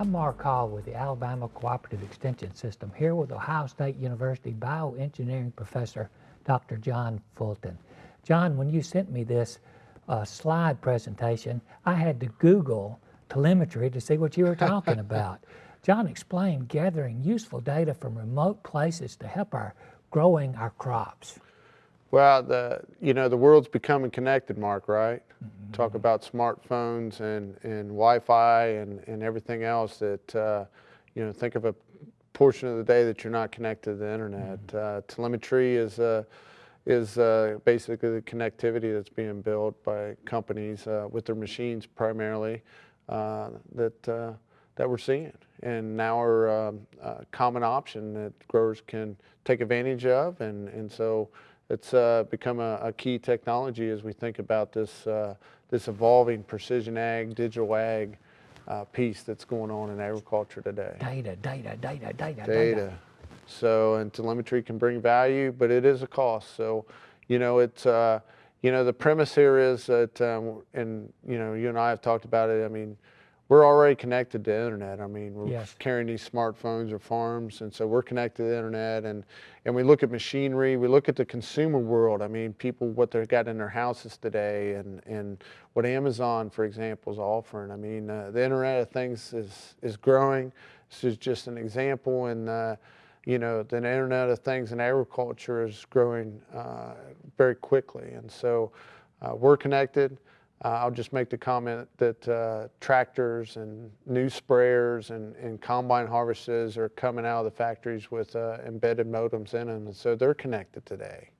I'm Mark Hall with the Alabama Cooperative Extension System here with Ohio State University bioengineering professor Dr. John Fulton. John, when you sent me this uh, slide presentation, I had to Google telemetry to see what you were talking about. John explained gathering useful data from remote places to help our growing our crops. Well, the you know the world's becoming connected, Mark. Right? Mm -hmm. Talk about smartphones and and Wi-Fi and and everything else that uh, you know. Think of a portion of the day that you're not connected to the internet. Mm -hmm. uh, telemetry is uh, is uh, basically the connectivity that's being built by companies uh, with their machines primarily uh, that that we're seeing, and now are um, a common option that growers can take advantage of, and and so it's uh, become a, a, key technology as we think about this, uh, this evolving precision ag, digital ag uh, piece that's going on in agriculture today. Data, data, data, data, data. So, and telemetry can bring value, but it is a cost. So, you know, it's, uh, you know, the premise here is that, um, and, you know, you and I have talked about it. I mean, we're already connected to the internet. I mean, we're yes. carrying these smartphones or farms, and so we're connected to the internet. And and we look at machinery, we look at the consumer world. I mean, people what they've got in their houses today, and and what Amazon, for example, is offering. I mean, uh, the Internet of Things is is growing. This is just an example, and uh, you know, the Internet of Things in agriculture is growing uh, very quickly, and so uh, we're connected. Uh, I'll just make the comment that uh, tractors and new sprayers and, and, combine harvesters are coming out of the factories with uh, embedded modems in them, and so they're connected today.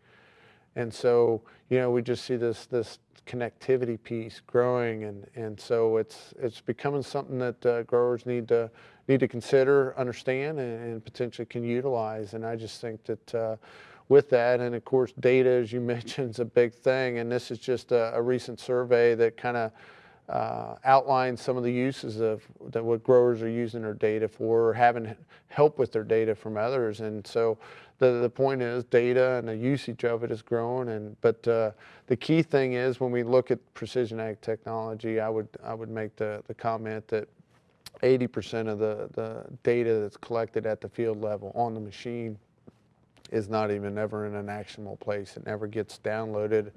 And so, you know, we just see this this connectivity piece growing, and and so it's it's becoming something that uh, growers need to need to consider, understand, and, and, potentially can utilize. And I just think that uh, with that. And of course, data, as you mentioned, is a big thing. And this is just a, a recent survey that kind of uh, outlines some of the uses of that what growers are using their data for, or having help with their data from others. And so the, the point is data and the usage of it is growing. And but uh, the key thing is when we look at precision ag technology, I would I would make the, the comment that 80% of the, the data that's collected at the field level on the machine is not even ever in an actionable place. It never gets downloaded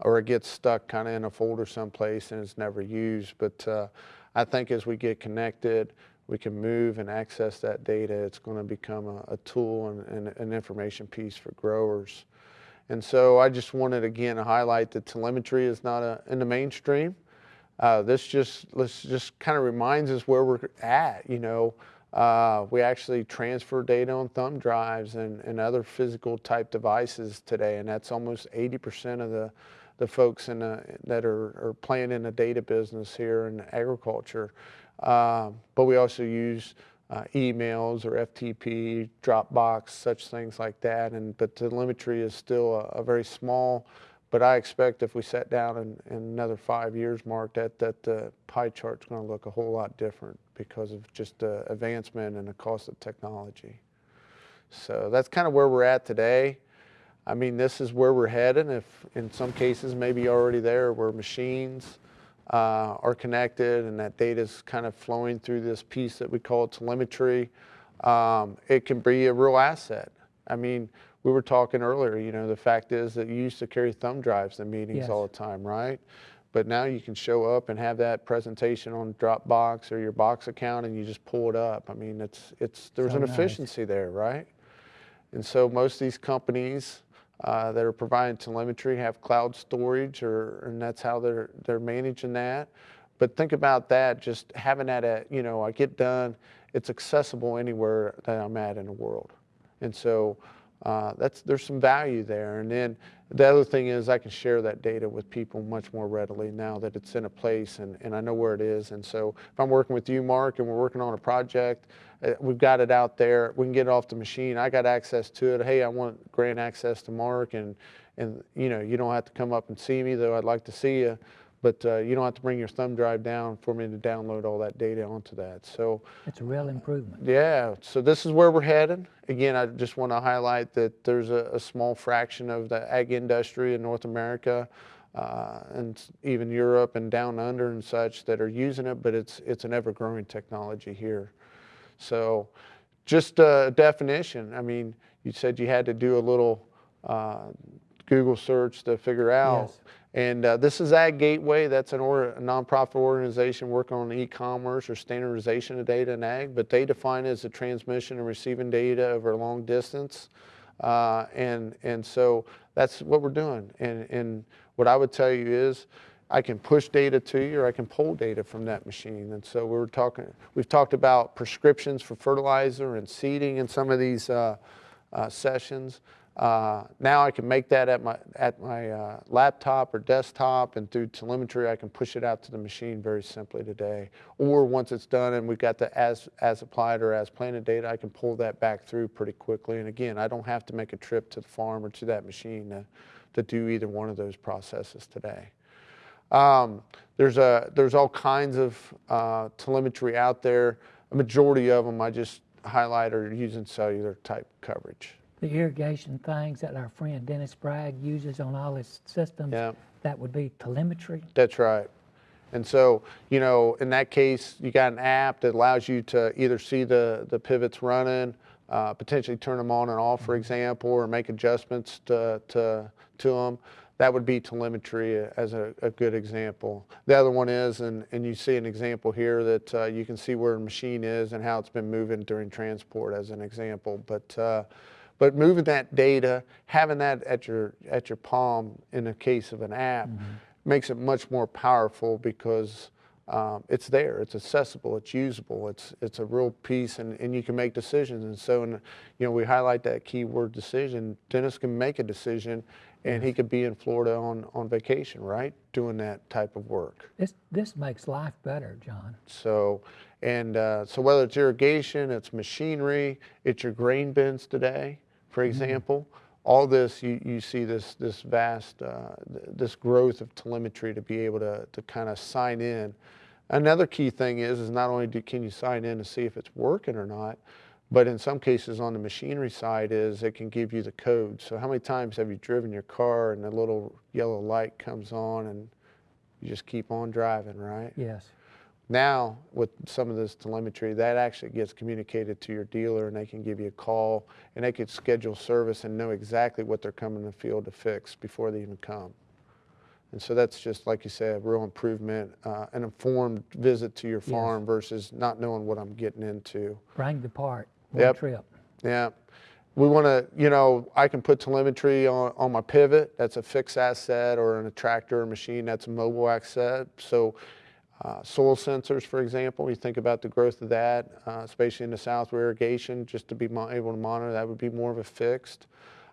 or it gets stuck kind of in a folder someplace and it's never used. But uh, I think as we get connected, we can move and access that data. It's going to become a, a tool and, and, an information piece for growers. And so I just wanted again to highlight that telemetry is not a, in the mainstream. Uh, this just let's just kind of reminds us where we're at. You know, uh, we actually transfer data on thumb drives and, and other physical type devices today, and that's almost 80% of the, the folks in a, that are, are playing in the data business here in agriculture. Uh, but we also use uh, emails or FTP, Dropbox, such things like that. And but telemetry is still a, a very small but I expect if we sat down in, in another five years, Mark, that, that the pie chart's going to look a whole lot different because of just the advancement and the cost of technology. So that's kind of where we're at today. I mean, this is where we're heading. If in some cases maybe already there where machines uh, are connected and that data is kind of flowing through this piece that we call telemetry, um, it can be a real asset. I mean, we were talking earlier, you know, the fact is that you used to carry thumb drives to meetings yes. all the time, right? But now you can show up and have that presentation on Dropbox or your Box account and you just pull it up. I mean, it's, it's, there's so an nice. efficiency there, right? And so most of these companies uh, that are providing telemetry have cloud storage or, and that's how they're, they're managing that. But think about that, just having that at, you know, I get done, it's accessible anywhere that I'm at in the world. And so uh, that's, there's some value there. And then the other thing is I can share that data with people much more readily now that it's in a place and, and I know where it is. And so if I'm working with you, Mark, and we're working on a project, uh, we've got it out there, we can get it off the machine. I got access to it. Hey, I want grant access to Mark and, and you know, you don't have to come up and see me, though I'd like to see you but uh, you don't have to bring your thumb drive down for me to download all that data onto that. So it's a real improvement. Yeah. So this is where we're headed. Again, I just want to highlight that there's a, a small fraction of the ag industry in North America uh, and even Europe and down under and such that are using it, but it's, it's an ever growing technology here. So just a definition, I mean, you said you had to do a little uh, Google search to figure out. Yes. And uh, this is Ag Gateway. That's an or, a nonprofit organization working on e-commerce or standardization of data in ag, but they define it as the transmission and receiving data over a long distance. Uh, and and so that's what we're doing. And and what I would tell you is, I can push data to you, or I can pull data from that machine. And so we're talking. We've talked about prescriptions for fertilizer and seeding in some of these uh, uh, sessions. Uh, now I can make that at my at my uh, laptop or desktop, and through telemetry I can push it out to the machine very simply today. Or once it's done and we've got the as as applied or as planted data, I can pull that back through pretty quickly. And again, I don't have to make a trip to the farm or to that machine to, to do either one of those processes today. Um, there's a there's all kinds of uh, telemetry out there. A majority of them I just highlight are using cellular type coverage. The irrigation things that our friend Dennis Bragg uses on all his systems, Yeah. that would be telemetry. That's right. And so, you know, in that case, you got an app that allows you to either see the, the pivots running, uh, potentially turn them on and off, for example, or make adjustments to, to, to them. That would be telemetry as a, a good example. The other one is, and, and you see an example here that uh, you can see where a machine is and how it's been moving during transport as an example. But, uh, but moving that data, having that at your, at your palm in the case of an app, makes it much more powerful because um, it's there, it's accessible, it's usable, it's it's a real piece, and, and you can make decisions. And so, in, you know, we highlight that keyword decision. Dennis can make a decision, and he could be in Florida on on vacation, right, doing that type of work. This, this makes life better, John. So, and uh, so whether it's irrigation, it's machinery, it's your grain bins today, for example, all this you, you see this this vast uh, th- this growth of telemetry to be able to to kind of sign in. Another key thing is is not only do, can you sign in to see if it's working or not, but in some cases on the machinery side is it can give you the code. So how many times have you driven your car and the little yellow light comes on and you just keep on driving, right? Yes. Now, with some of this telemetry, that actually gets communicated to your dealer and they can give you a call and they could schedule service and know exactly what they're coming to the field to fix before they even come. And so that's just, like you said, a real improvement, uh, an informed visit to your farm versus not knowing what I'm getting into. Bring the part, one Yep. trip. Yeah. We want to, you know, I can put telemetry on, on my pivot. That's a fixed asset or in a tractor or machine. That's a mobile asset. So uh, soil sensors, for example, you think about the growth of that, uh, especially in the south where irrigation, just to be able to monitor, that would be more of a fixed.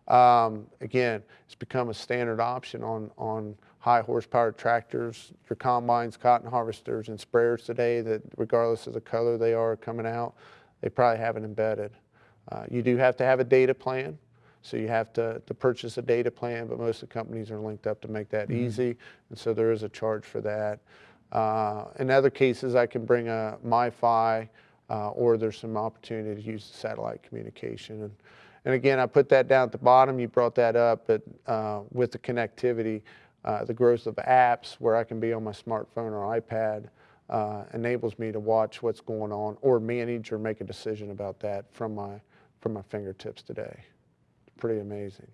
Um, again, it's become a standard option on, on high horsepower tractors, your combines, cotton harvesters, and sprayers today that regardless of the color they are coming out, they probably have it embedded. Uh, you do have to have a data plan, so you have to, to purchase a data plan, but most of the companies are linked up to make that easy, and so there is a charge for that. Uh, in other cases, I can bring a MiFi, uh, or there's some opportunity to use the satellite communication. And, and again, I put that down at the bottom. You brought that up, but uh, with the connectivity, uh, the growth of apps where I can be on my smartphone or iPad uh, enables me to watch what's going on or manage or make a decision about that from my from my fingertips today. Pretty amazing.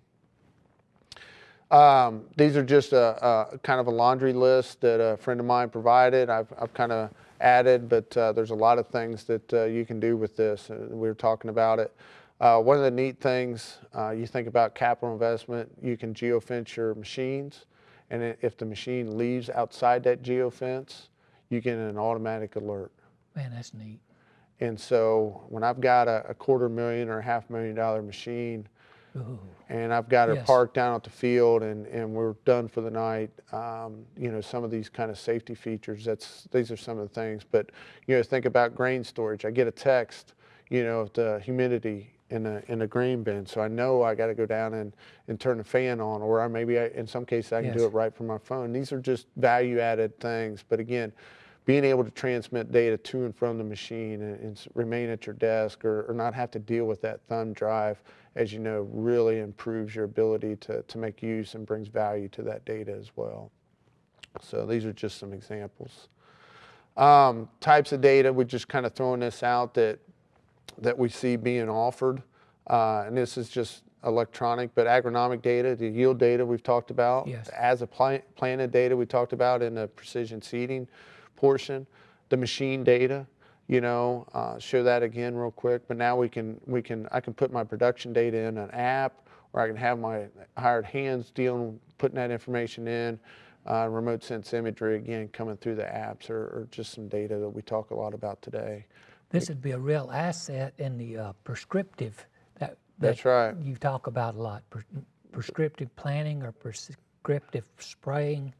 Um, these are just a, a kind of a laundry list that a friend of mine provided. I've, I've kind of added, but uh, there's a lot of things that uh, you can do with this. We were talking about it. Uh, one of the neat things, uh, you think about capital investment, you can geofence your machines, and if the machine leaves outside that geofence, you get an automatic alert. Man, that's neat. And so when I've got a, a quarter million or a half million dollar machine, Ooh, and I've got her Yes. parked down at the field and, and we're done for the night. Um, you know, some of these kind of safety features, that's, these are some of the things. But, you know, think about grain storage. I get a text, you know, of the humidity in a, in a grain bin. So I know I got to go down and, and turn the fan on, or I maybe I, in some cases I can do it right from my phone. These are just value added things. But again, being able to transmit data to and from the machine and, and remain at your desk or, or not have to deal with that thumb drive, as you know, really improves your ability to, to make use and brings value to that data as well. So these are just some examples. Um, types of data, we're just kind of throwing this out that, that we see being offered. Uh, and this is just electronic, but agronomic data, the yield data we've talked about. Yes. As a plant, planted data we talked about in the precision seeding portion. The machine data, you know, uh, show that again real quick. But now we can, we can, I can put my production data in an app or I can have my hired hands dealing, putting that information in. Uh, remote sense imagery again coming through the apps or, or just some data that we talk a lot about today. This would be a real asset in the uh, prescriptive that, That's that right. you talk about a lot. Prescriptive planning or prescriptive spraying.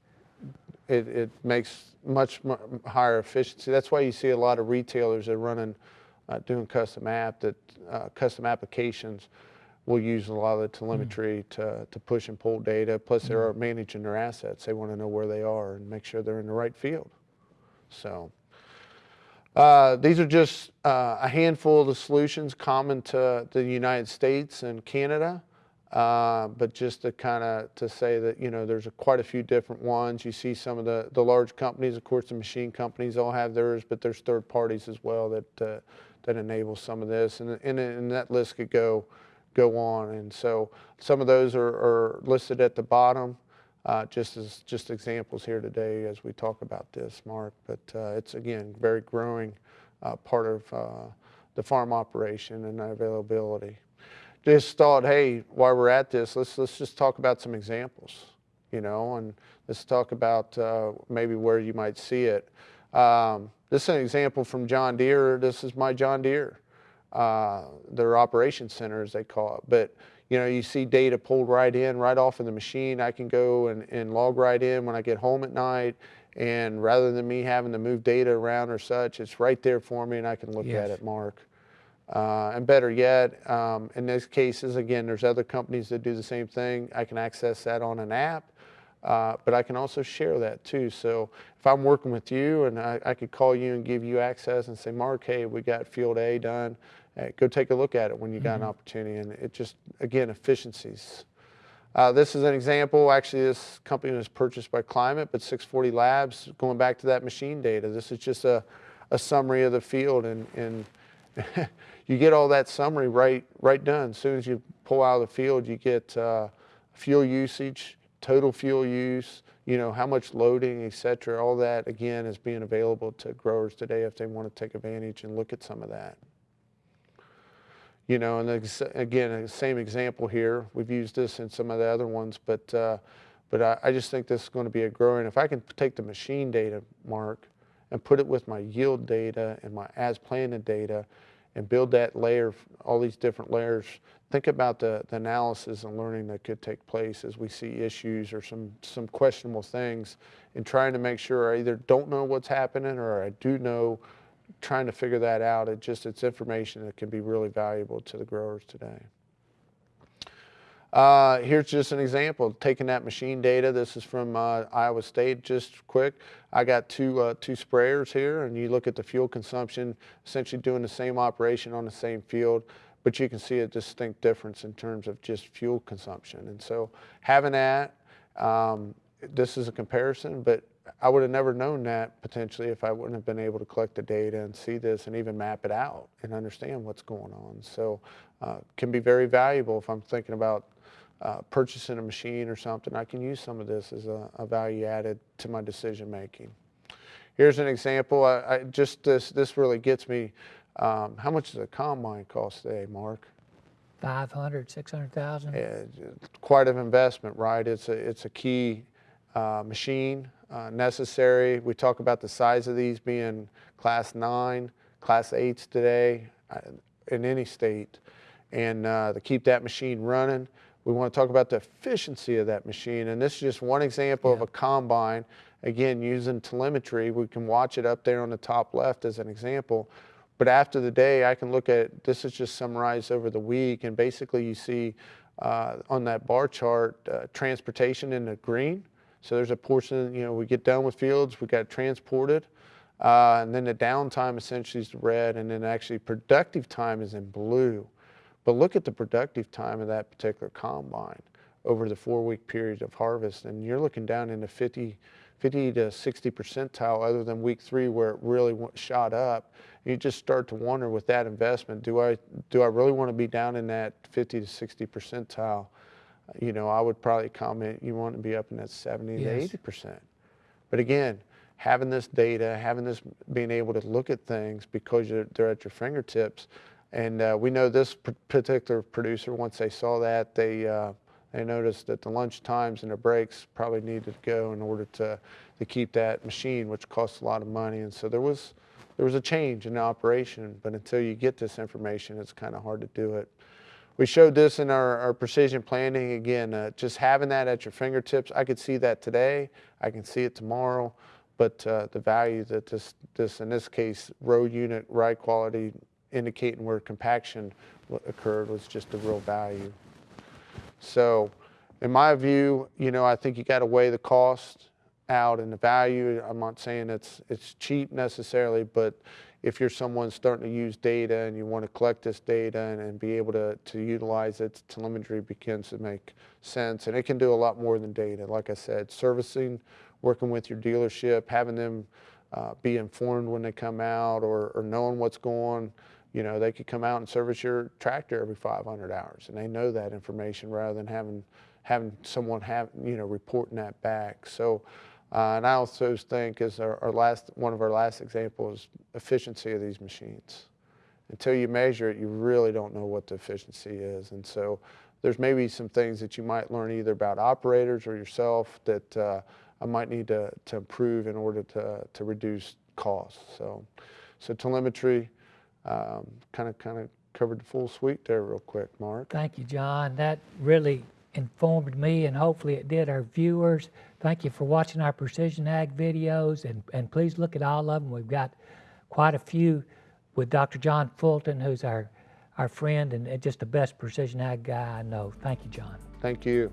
It, it makes much higher efficiency. That's why you see a lot of retailers that are running, uh, doing custom app that uh, custom applications will use a lot of the telemetry to, to push and pull data. Plus, they're managing their assets. They want to know where they are and make sure they're in the right field. So. Uh, these are just uh, a handful of the solutions common to the United States and Canada. Uh, but just to kind of to say that you know there's a, quite a few different ones. You see some of the the large companies, of course, the machine companies all have theirs, but there's third parties as well that uh, that enable some of this, and, and and that list could go go on. And so some of those are, are listed at the bottom, uh, just as just examples here today as we talk about this, Mark. But uh, it's again very growing uh, part of uh, the farm operation and availability just thought, hey, while we're at this, let's let's just talk about some examples, you know, and let's talk about uh, maybe where you might see it. Um, this is an example from John Deere. This is my John Deere, uh, their operation center, as they call it. But you know, you see data pulled right in, right off of the machine. I can go and, and log right in when I get home at night. And rather than me having to move data around or such, it's right there for me and I can look Yes. at it, Mark. Uh, and better yet, um, in those cases, again, there's other companies that do the same thing. I can access that on an app, uh, but I can also share that too. So if I'm working with you and I, I could call you and give you access and say, Mark, hey, we got field A done. Hey, go take a look at it when you got an opportunity. And it just, again, efficiencies. Uh, this is an example. Actually, this company was purchased by Climate, but 640 Labs, going back to that machine data, this is just a, a summary of the field. And, and you get all that summary right, right done. As soon as you pull out of the field, you get uh, fuel usage, total fuel use, you know, how much loading, et cetera. All that, again, is being available to growers today if they want to take advantage and look at some of that. You know, and again, the same example here. We've used this in some of the other ones, but uh, but I, I just think this is going to be a growing. If I can take the machine data, Mark, and put it with my yield data and my as planted data, and build that layer, all these different layers. Think about the, the analysis and learning that could take place as we see issues or some some questionable things, and trying to make sure I either don't know what's happening or I do know trying to figure that out. It just it's information that can be really valuable to the growers today. Uh, here's just an example, taking that machine data. This is from uh, Iowa State, just quick. I got two, uh, two sprayers here, and you look at the fuel consumption, essentially doing the same operation on the same field, but you can see a distinct difference in terms of just fuel consumption. And so having that, um, this is a comparison, but I would have never known that potentially if I wouldn't have been able to collect the data and see this and even map it out and understand what's going on. So uh, can be very valuable if I'm thinking about uh, purchasing a machine or something. I can use some of this as a, a value added to my decision making. Here's an example. I, I just this this really gets me. Um, how much does a combine cost today, Mark? 500, 600,000? Yeah, quite an investment, right? It's a, it's a key uh, machine uh, necessary. We talk about the size of these being class nine, class eights today uh, in any state. And uh, to keep that machine running, we want to talk about the efficiency of that machine. And this is just one example of a combine. Again, using telemetry, we can watch it up there on the top left as an example. But after the day, I can look at this is just summarized over the week, and basically you see uh, on that bar chart uh, transportation in the green. So there's a portion, you know, we get done with fields, we got transported, uh, and then the downtime essentially is red, and then actually productive time is in blue. But look at the productive time of that particular combine over the four-week period of harvest, and you're looking down into 50, 50 to 60 percentile other than week three where it really shot up. You just start to wonder with that investment, do I, do I really want to be down in that 50 to 60 percentile? You know, I would probably comment you want to be up in that 70 to 80 percent. But again, having this data, having this, being able to look at things because you're, they're at your fingertips, and uh, we know this particular producer. Once they saw that, they uh, they noticed that the lunch times and the breaks probably needed to go in order to to keep that machine, which costs a lot of money. And so there was there was a change in the operation. But until you get this information, it's kind of hard to do it. We showed this in our, our precision planning. Again, uh, just having that at your fingertips. I could see that today. I can see it tomorrow. But uh, the value that this, this, in this case, row unit ride quality indicating where compaction occurred was just a real value. So, in my view, you know, I think you got to weigh the cost out and the value. I'm not saying it's it's cheap necessarily, but if you're someone starting to use data and you want to collect this data and, and be able to, to utilize it, telemetry begins to make sense. And it can do a lot more than data. Like I said, servicing, working with your dealership, having them uh, be informed when they come out or, or knowing what's going you know, they could come out and service your tractor every 500 hours, and they know that information rather than having having someone have you know reporting that back. So, uh, and I also think is our, our last one of our last examples, efficiency of these machines. Until you measure it, you really don't know what the efficiency is, and so there's maybe some things that you might learn either about operators or yourself that uh, I might need to, to improve in order to, to reduce costs. So, so telemetry, kind of kind of covered the full suite there real quick, Mark. Thank you, John. That really informed me and hopefully it did our viewers. Thank you for watching our Precision Ag videos and, and please look at all of them. We've got quite a few with Dr. John Fulton, who's our, our friend and just the best Precision Ag guy I know. Thank you, John. Thank you.